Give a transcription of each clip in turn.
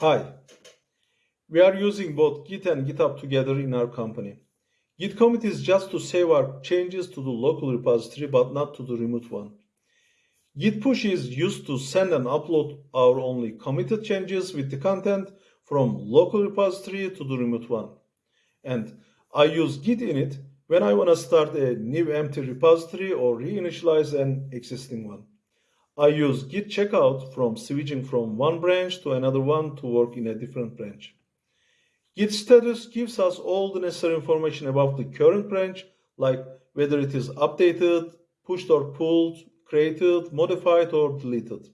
Hi. We are using both Git and GitHub together in our company. Git commit is just to save our changes to the local repository but not to the remote one. Git push is used to send and upload our only committed changes with the content from local repository to the remote one. And I use git init when I want to start a new empty repository or reinitialize an existing one. I use git checkout from switching from one branch to another one to work in a different branch. Git status gives us all the necessary information about the current branch, like whether it is updated, pushed or pulled, created, modified, or deleted.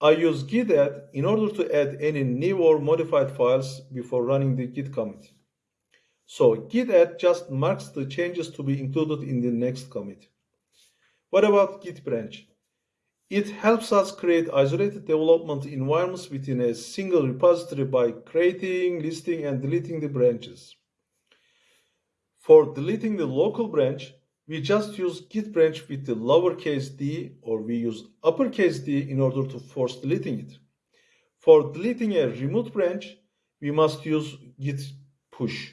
I use git add in order to add any new or modified files before running the git commit. So git add just marks the changes to be included in the next commit. What about git branch? It helps us create isolated development environments within a single repository by creating, listing, and deleting the branches. For deleting the local branch, we just use git branch with the lowercase d or we use uppercase d in order to force deleting it. For deleting a remote branch, we must use git push.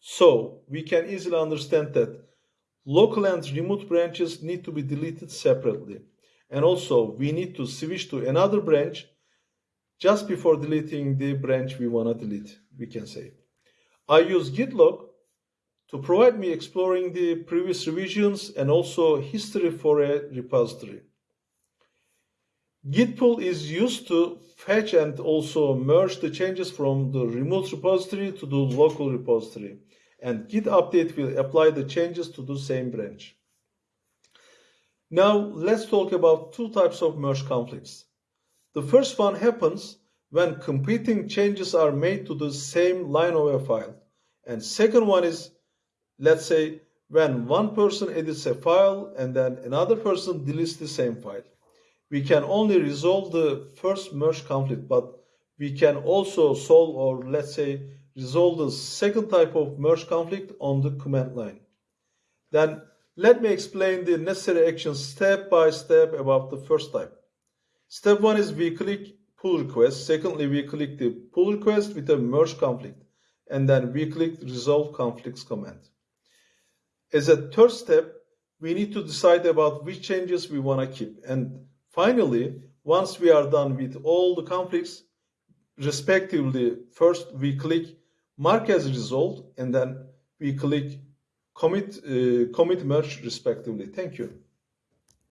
So we can easily understand that local and remote branches need to be deleted separately. And also we need to switch to another branch just before deleting the branch we want to delete, we can say. I use git log to provide me exploring the previous revisions and also history for a repository. Git pull is used to fetch and also merge the changes from the remote repository to the local repository. And git update will apply the changes to the same branch. Now let's talk about two types of merge conflicts. The first one happens when competing changes are made to the same line of a file. And second one is, let's say, when one person edits a file and then another person deletes the same file. We can only resolve the first merge conflict, but we can also solve or let's say resolve the second type of merge conflict on the command line. Then let me explain the necessary actions step by step about the first type. Step one is we click pull request. Secondly, we click the pull request with a merge conflict. And then we click resolve conflicts command. As a third step, we need to decide about which changes we want to keep. And finally, once we are done with all the conflicts, respectively, first we click mark as resolved, and then we click commit, uh, commit merge respectively. Thank you.